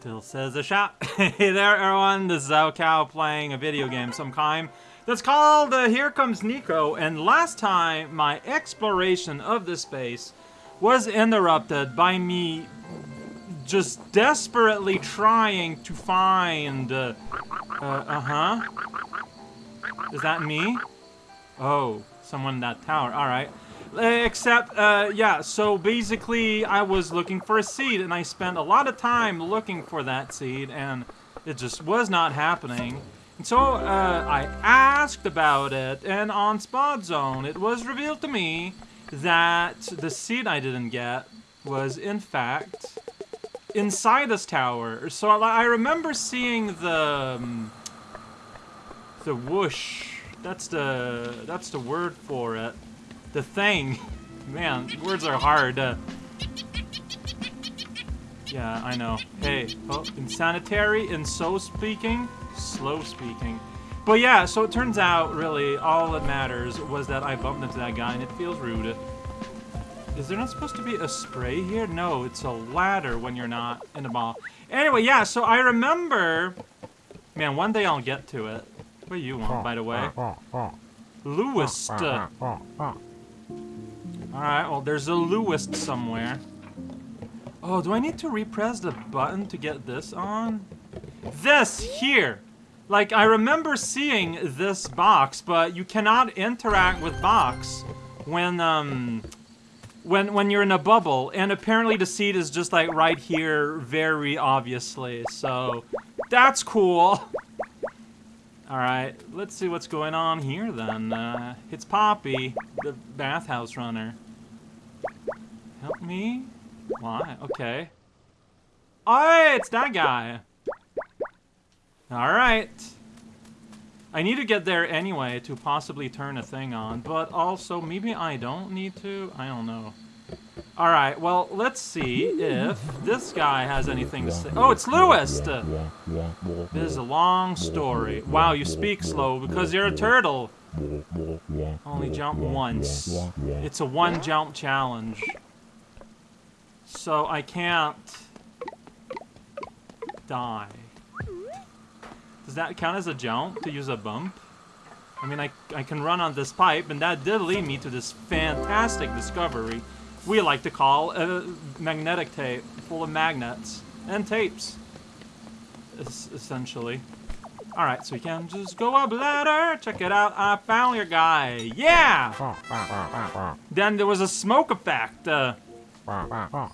Still says a shot. hey there, everyone. This is raocow playing a video game some kind that's called uh, Here Comes Niko. And last time, my exploration of this space was interrupted by me just desperately trying to find... Uh, uh, uh-huh. Is that me? Oh, someone in that tower. Alright. Except, uh, yeah, so basically I was looking for a seed and I spent a lot of time looking for that seed and it just was not happening. And so uh, I asked about it and on Spot Zone it was revealed to me that the seed I didn't get was in fact inside this tower. So I remember seeing the um, the whoosh. That's the that's the word for it the thing. Man, words are hard. Uh, yeah, I know. Hey, oh, insanitary and so speaking, slow speaking. But yeah, so it turns out, really, all that matters was that I bumped into that guy and it feels rude. Is there not supposed to be a spray here? No, it's a ladder when you're not in a ball. Anyway, yeah, so I remember... Man, one day I'll get to it. What do you want, by the way? Lewis. Alright, well, there's a Lewis somewhere. Oh, do I need to repress the button to get this on? This here! Like, I remember seeing this box, but you cannot interact with box when, um... When, when you're in a bubble, and apparently the seed is just like right here, very obviously, so that's cool. Alright, let's see what's going on here then. Uh, it's Poppy, the bathhouse runner. Help me? Why? Okay. Oh, it's that guy! Alright. I need to get there anyway to possibly turn a thing on, but also maybe I don't need to? I don't know. Alright, well, let's see if this guy has anything to say. Oh, it's Lewis! This is a long story. Wow, you speak slow because you're a turtle. Only jump once. It's a one jump challenge. So I can't die. Does that count as a jump to use a bump? I mean, I, I can run on this pipe, and that did lead me to this fantastic discovery we like to call a magnetic tape full of magnets and tapes, essentially. Alright, so we can just go up ladder. Check it out. I found your guy. Yeah! then there was a smoke effect. Uh, aw.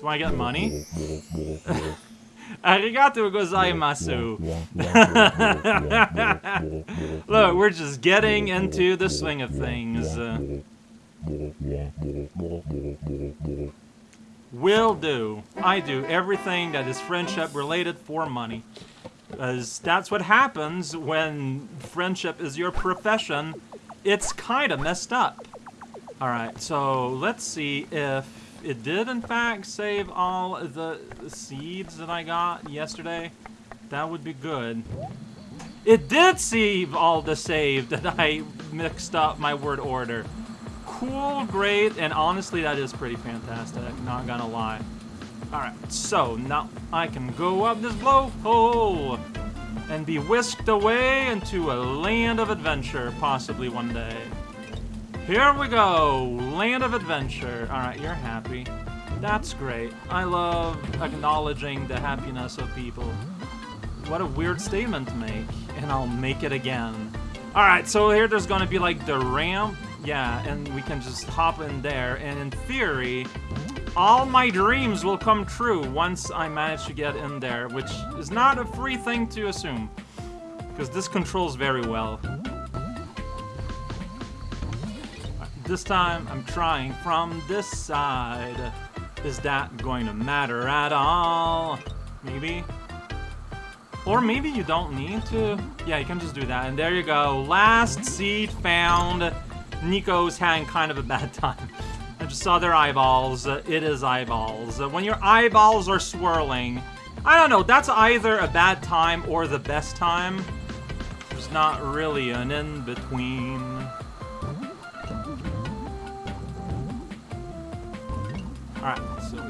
Do I get money? Arigato gozaimasu. Look, we're just getting into the swing of things. Will do. I do everything that is friendship related for money. Because that's what happens when friendship is your profession. It's kind of messed up. Alright, so let's see if it did in fact save all the seeds that I got yesterday, that would be good. It did save all the save that I mixed up my word order. Cool, great, and honestly that is pretty fantastic, not gonna lie. Alright, so now I can go up this blowhole and be whisked away into a land of adventure, possibly one day. Here we go! Land of adventure. Alright, you're happy. That's great. I love acknowledging the happiness of people. What a weird statement to make. And I'll make it again. Alright, so here there's gonna be like the ramp. Yeah, and we can just hop in there. And in theory, all my dreams will come true once I manage to get in there, which is not a free thing to assume. Because this controls very well. This time, I'm trying from this side. Is that going to matter at all? Maybe? Or maybe you don't need to. Yeah, you can just do that. And there you go. Last seed found. Niko's having kind of a bad time. I just saw their eyeballs. It is eyeballs. When your eyeballs are swirling, I don't know, that's either a bad time or the best time. There's not really an in-between.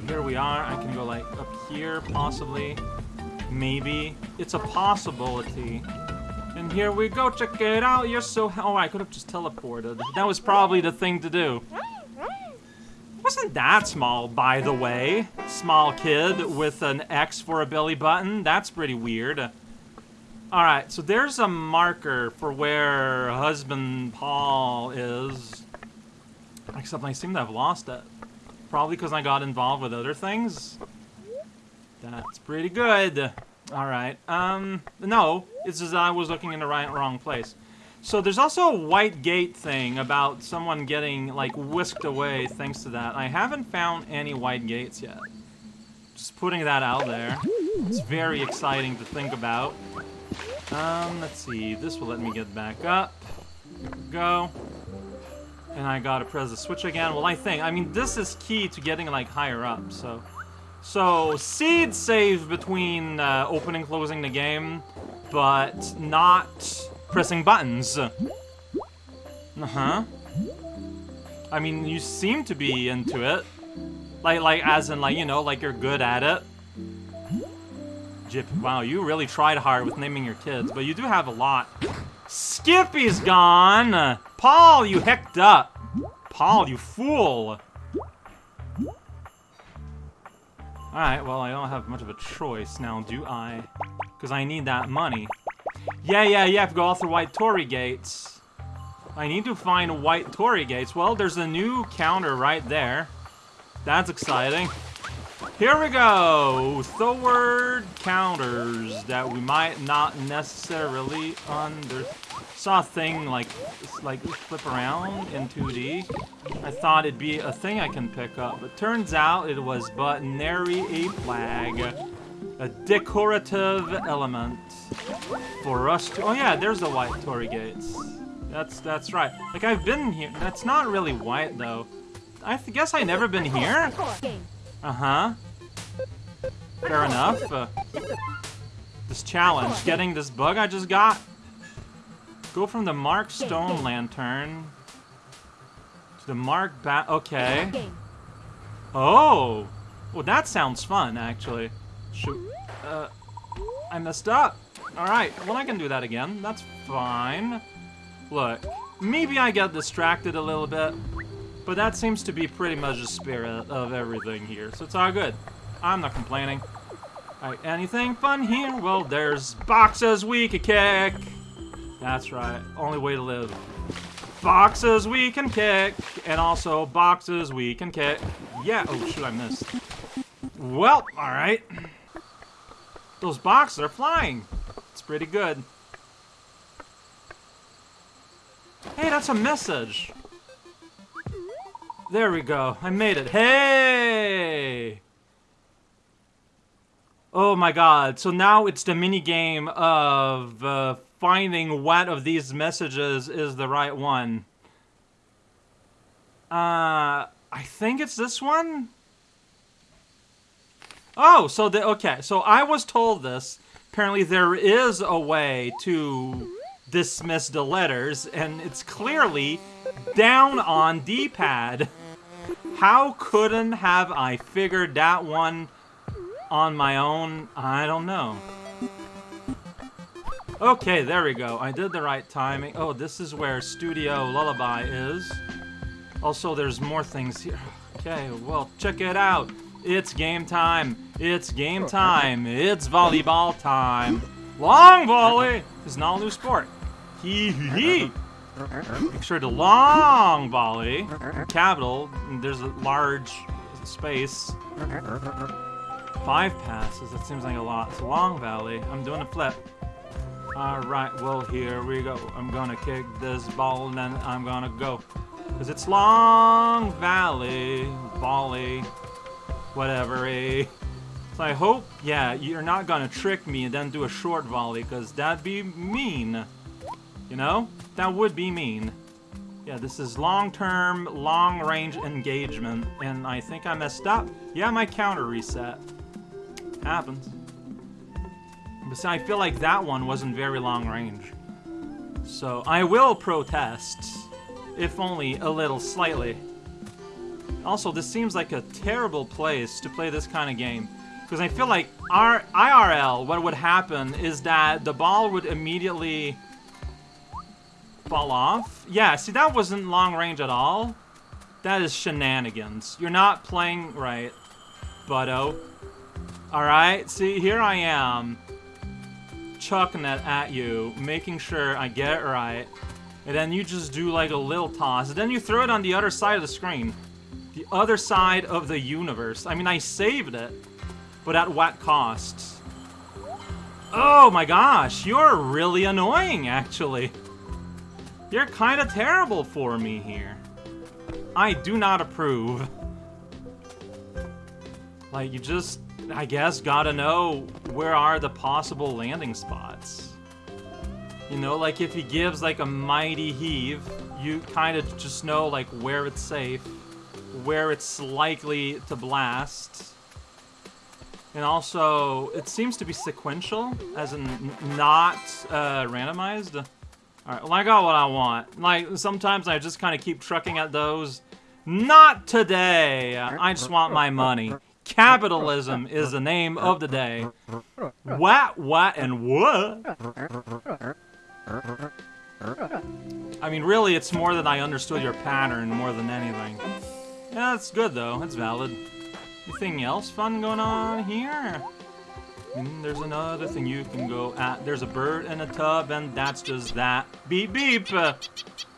Here we are. I can go like up here, possibly. Maybe. It's a possibility. And here we go, check it out. You're so. Oh, I could have just teleported. That was probably the thing to do. Wasn't that small, by the way? Small kid with an X for a belly button? That's pretty weird. Alright, so there's a marker for where husband Paul is. Except I seem to have lost it. Probably because I got involved with other things. That's pretty good. Alright, um, no, it's just I was looking in the right wrong place. So there's also a white gate thing about someone getting, like, whisked away thanks to that. I haven't found any white gates yet. Just putting that out there. It's very exciting to think about. Um, let's see. This will let me get back up. go. And I gotta press the switch again. Well, I think, I mean, this is key to getting, like, higher up, so... So, seed save between uh, opening closing the game, but not pressing buttons. Uh-huh. I mean, you seem to be into it. Like, like, as in, like, you know, like you're good at it. Jip, wow, you really tried hard with naming your kids, but you do have a lot. Skippy's gone! Paul, you hecked up! Paul, you fool! Alright, well, I don't have much of a choice now, do I? Because I need that money. Yeah, yeah, yeah, I have to go all through White Torii Gates. I need to find White Torii Gates. Well, there's a new counter right there. That's exciting. Here we go! Third counters that we might not necessarily under... Saw a thing like, like flip around in 2D. I thought it'd be a thing I can pick up, but turns out it was but nary a flag. A decorative element for us to... Oh yeah, there's the white Torii gates. That's that's right. Like I've been here. That's not really white though. I guess I never been here. Uh huh. Fair enough. Uh, this challenge, getting this bug I just got. Go from the Mark Stone Lantern to the Mark Bat. Okay. Oh. Well, that sounds fun, actually. Shoot. Uh, I messed up. Alright, well I can do that again. That's fine. Look, maybe I get distracted a little bit, but that seems to be pretty much the spirit of everything here, so it's all good. I'm not complaining. Alright, anything fun here? Well, there's boxes we can kick. That's right, only way to live. Boxes we can kick, and also boxes we can kick. Yeah, oh shoot, I missed. Well, alright. Those boxes are flying. It's pretty good. Hey, that's a message. There we go. I made it. Hey! Oh my god. So now it's the mini game of uh, finding what of these messages is the right one. Uh, I think it's this one? Oh, so the okay. So I was told this. Apparently, there is a way to dismiss the letters, and it's clearly down on D-pad. How couldn't have I figured that one on my own? I don't know. Okay, there we go. I did the right timing. Oh, this is where Studio Lullaby is. Also, there's more things here. Okay, well, check it out. It's game time. It's game time. It's volleyball time. Long volley is not a new sport. Hee hee hee. Make sure to long volley. Capital. There's a large space. Five passes. That seems like a lot. It's long Valley. I'm doing a flip. Alright, well, here we go. I'm gonna kick this ball and then I'm gonna go. Because it's Long Valley Volley whatever? So I hope, yeah, you're not gonna trick me and then do a short volley, because that'd be mean. You know? That would be mean. Yeah, this is long-term, long-range engagement, and I think I messed up. Yeah, my counter reset. Happens. But I feel like that one wasn't very long range. So I will protest, if only a little slightly. Also, this seems like a terrible place to play this kind of game. Because I feel like our IRL, what would happen is that the ball would immediately fall off. Yeah, see, that wasn't long range at all. That is shenanigans. You're not playing right, Butto. Alright, see, here I am. Chucking it at you, making sure I get it right. And then you just do like a little toss. And then you throw it on the other side of the screen. The other side of the universe. I mean, I saved it. But at what cost? Oh my gosh, you're really annoying, actually. You're kind of terrible for me here. I do not approve. Like, you just, I guess, gotta know where are the possible landing spots. You know, like if he gives like a mighty heave, you kind of just know like where it's safe, where it's likely to blast. And also, it seems to be sequential, as in not uh, randomized. Alright, well I got what I want. Like, sometimes I just kind of keep trucking at those. Not today! I just want my money. Capitalism is the name of the day. What, what, and what? I mean, really, it's more than I understood your pattern more than anything. Yeah, that's good, though. That's valid. Anything else fun going on here? And there's another thing you can go at. There's a bird in a tub, and that's just that. Beep, beep!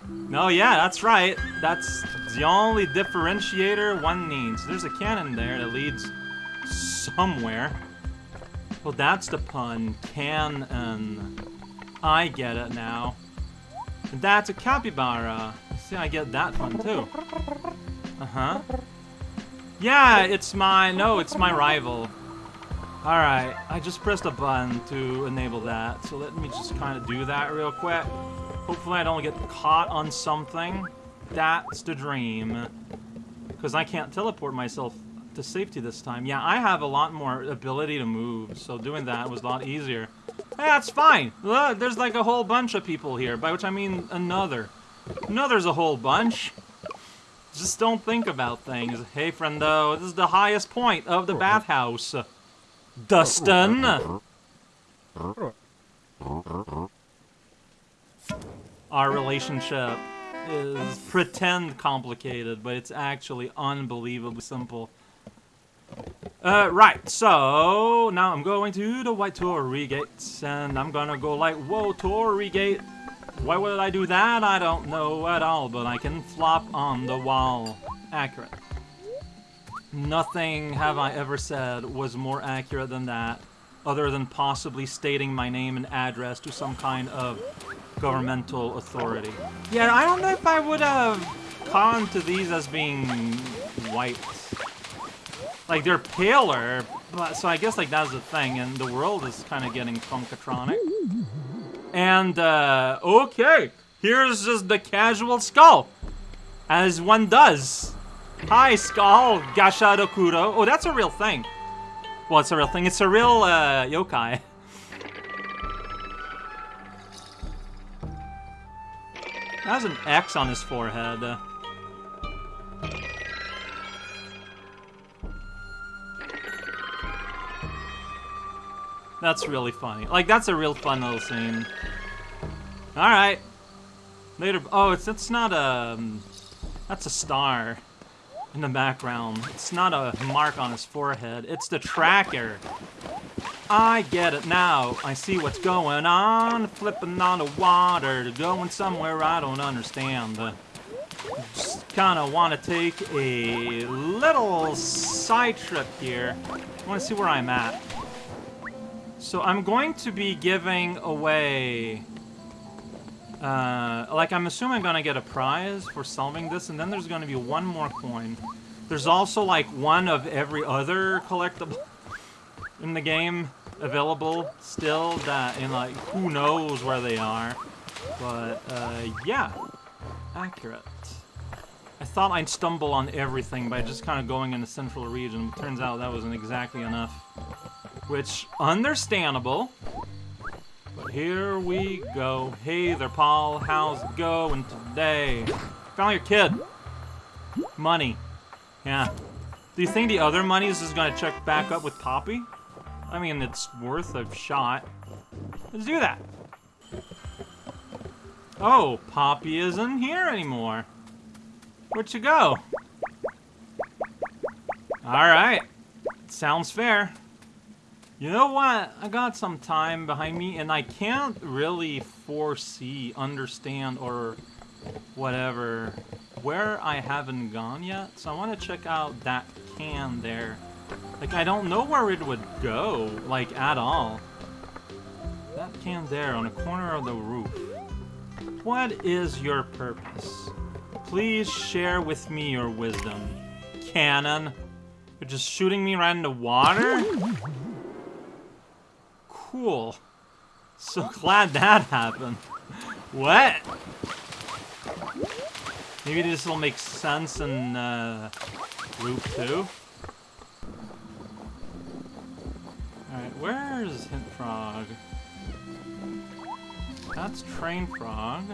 No, yeah, that's right. That's the only differentiator one needs. There's a cannon there that leads somewhere. Well, that's the pun. Can I get it now. And that's a capybara. See, I get that one too. Uh-huh. Yeah, it's my... No, it's my rival. Alright, I just pressed a button to enable that, so let me just kind of do that real quick. Hopefully I don't get caught on something. That's the dream. Because I can't teleport myself to safety this time. Yeah, I have a lot more ability to move, so doing that was a lot easier. Hey, that's fine. Look, there's like a whole bunch of people here, by which I mean another. Another's a whole bunch. Just don't think about things. Hey, friendo, this is the highest point of the bathhouse. Dustin! Our relationship is pretend complicated, but it's actually unbelievably simple. Uh, right, so now I'm going to the White Torii Gate, and I'm gonna go like, whoa, Torii Gate. Why would I do that? I don't know at all, but I can flop on the wall. Accurate. Nothing have I ever said was more accurate than that, other than possibly stating my name and address to some kind of governmental authority. Yeah, I don't know if I would have gone to these as being white. Like, they're paler, but so I guess, like, that's the thing, and the world is kind of getting Funkatronic. And, uh, okay, here's just the casual skull, as one does. Hi, Skull Gashadokuro. Oh, that's a real thing. Well, it's a real thing. It's a real uh, yokai. Has an X on his forehead. That's really funny. Like, that's a real fun little scene. Alright. Later. Oh, it's, it's not a... Um, that's a star in the background. It's not a mark on his forehead. It's the tracker. I get it now. I see what's going on. Flipping on the water. Going somewhere I don't understand. Just kind of want to take a little side trip here. I want to see where I'm at. So I'm going to be giving away uh, like, I'm assuming I'm gonna get a prize for solving this, and then there's gonna be one more coin. There's also, like, one of every other collectible in the game available still that, and, like, who knows where they are. But, uh, yeah. Accurate. I thought I'd stumble on everything by just kind of going in the central region, turns out that wasn't exactly enough. Which, understandable. But here we go. Hey there, Paul. How's it going today? Found your kid. Money. Yeah. Do you think the other monies is just gonna check back up with Poppy? I mean, it's worth a shot. Let's do that. Oh, Poppy isn't here anymore. Where'd you go? Alright. Sounds fair. You know what? I got some time behind me, and I can't really foresee, understand, or whatever where I haven't gone yet. So I want to check out that can there. Like, I don't know where it would go, like, at all. That can there on the corner of the roof. What is your purpose? Please share with me your wisdom. Cannon. You're just shooting me right into water? Cool. So glad that happened. What? Maybe this will make sense in uh, Loop 2. Where's Hint Frog? That's Train Frog.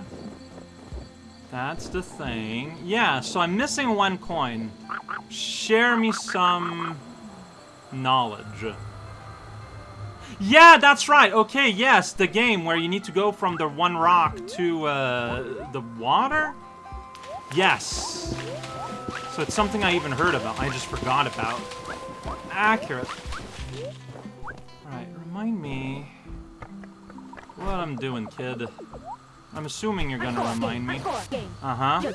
That's the thing. Yeah, so I'm missing one coin. Share me some knowledge. Yeah, that's right. Okay, yes, the game where you need to go from the one rock to uh, the water? Yes. So it's something I even heard about. I just forgot about. Accurate. Remind me what I'm doing, kid. I'm assuming you're gonna remind me. Uh-huh.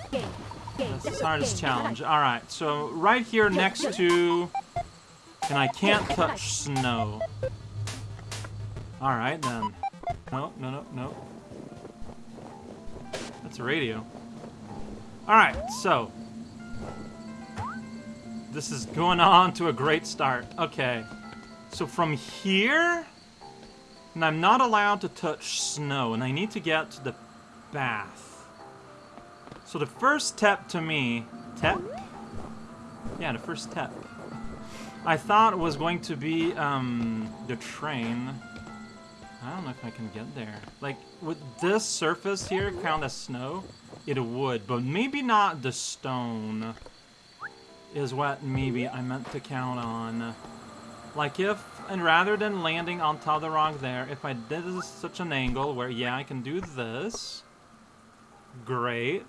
That's the hardest challenge. Alright, so right here next to... And I can't touch snow. Alright, then. No, no, no, no. That's a radio. Alright, so. This is going on to a great start. Okay. So from here... And I'm not allowed to touch snow, and I need to get to the bath. So the first step to me... Tep? Yeah, the first step. I thought was going to be, um, the train. I don't know if I can get there. Like, would this surface here count as snow? It would, but maybe not the stone is what maybe I meant to count on. Like if, and rather than landing on top of the rock there, if I did such an angle where, yeah, I can do this. Great.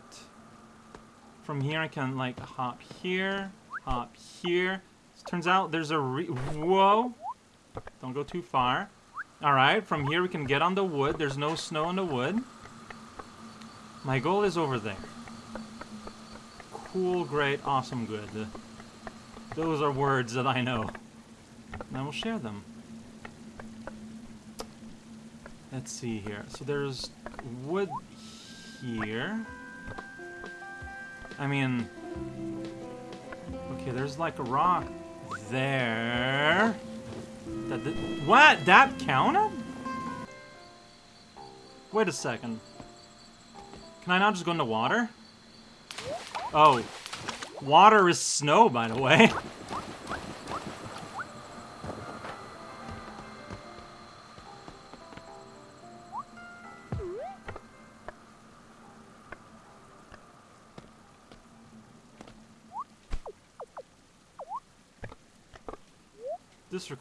From here I can, like, hop here, hop here. Turns out there's a re- Whoa! Don't go too far. Alright, from here we can get on the wood. There's no snow on the wood. My goal is over there. Cool, great, awesome, good. Those are words that I know. And I will share them. Let's see here. So there's wood here. I mean... Okay, there's like a rock there. That did, what? That counted? Wait a second. Can I not just go into water? Oh. Water is snow, by the way.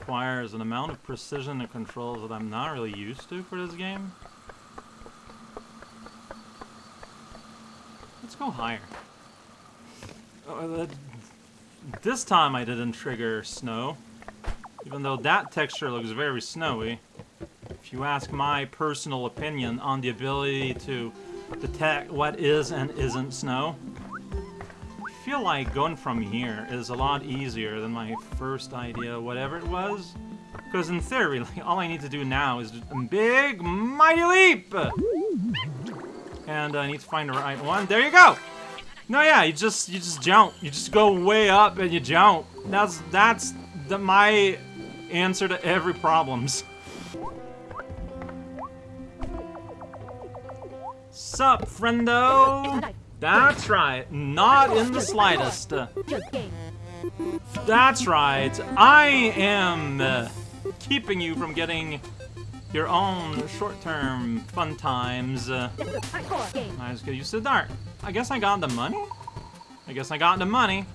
requires an amount of precision and controls that I'm not really used to for this game. Let's go higher. Uh, this time I didn't trigger snow, even though that texture looks very snowy. If you ask my personal opinion on the ability to detect what is and isn't snow, feel like going from here is a lot easier than my first idea, whatever it was. Because in theory, like, all I need to do now is a big, mighty leap! And I need to find the right one. There you go! No, yeah, you just you just jump. You just go way up and you jump. That's that's the, my answer to every problems. Sup, friendo? That's right, not in the slightest. That's right, I am uh, keeping you from getting your own short-term fun times. Uh, I just get used to the dark. I guess I got the money? I guess I got the money.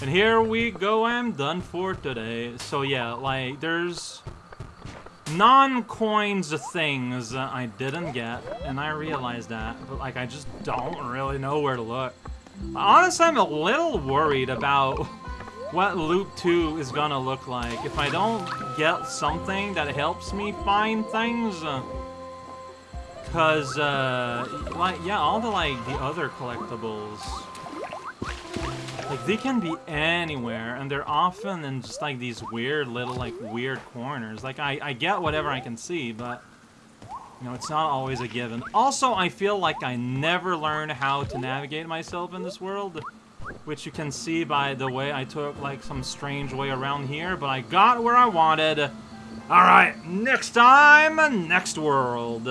And here we go, I'm done for today. So yeah, like, there's non-coins things that I didn't get, and I realized that, but like, I just don't really know where to look. Honestly, I'm a little worried about what Loop 2 is gonna look like if I don't get something that helps me find things. Cause, uh, like, yeah, all the, like, the other collectibles, like, they can be anywhere, and they're often in just, like, these weird little, like, weird corners. Like, I, I get whatever I can see, but, you know, it's not always a given. Also, I feel like I never learn how to navigate myself in this world, which you can see by the way I took, like, some strange way around here, but I got where I wanted. Alright, next time, next world.